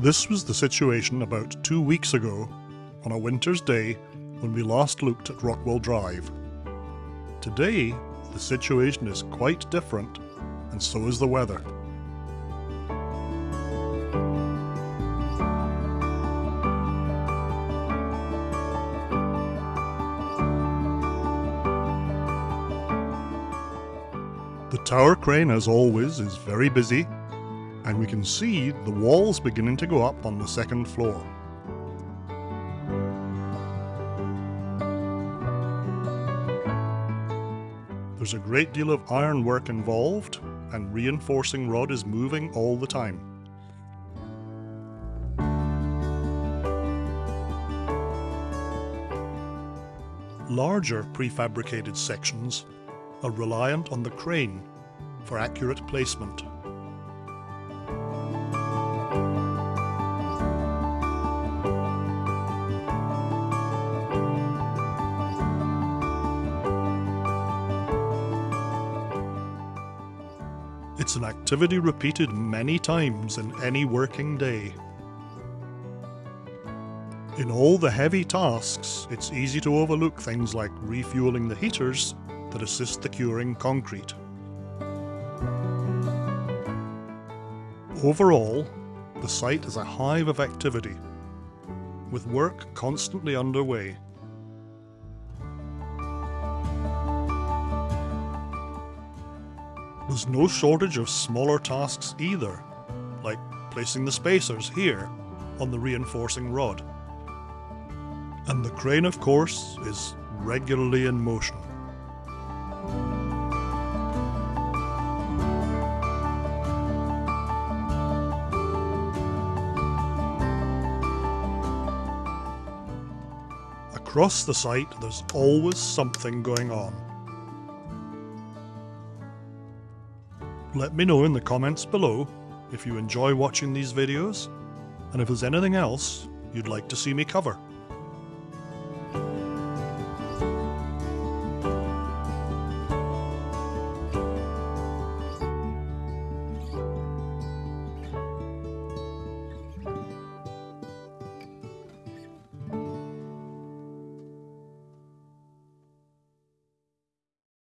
This was the situation about two weeks ago on a winter's day when we last looked at Rockwell Drive. Today, the situation is quite different, and so is the weather. The tower crane, as always, is very busy, and we can see the walls beginning to go up on the second floor. There's a great deal of ironwork involved, and reinforcing rod is moving all the time. Larger prefabricated sections are reliant on the crane for accurate placement. It's an activity repeated many times in any working day. In all the heavy tasks, it's easy to overlook things like refueling the heaters that assist the curing concrete. Overall, the site is a hive of activity, with work constantly underway. There's no shortage of smaller tasks either, like placing the spacers here on the reinforcing rod. And the crane, of course, is regularly in motion. Across the site, there's always something going on. Let me know in the comments below if you enjoy watching these videos, and if there's anything else you'd like to see me cover.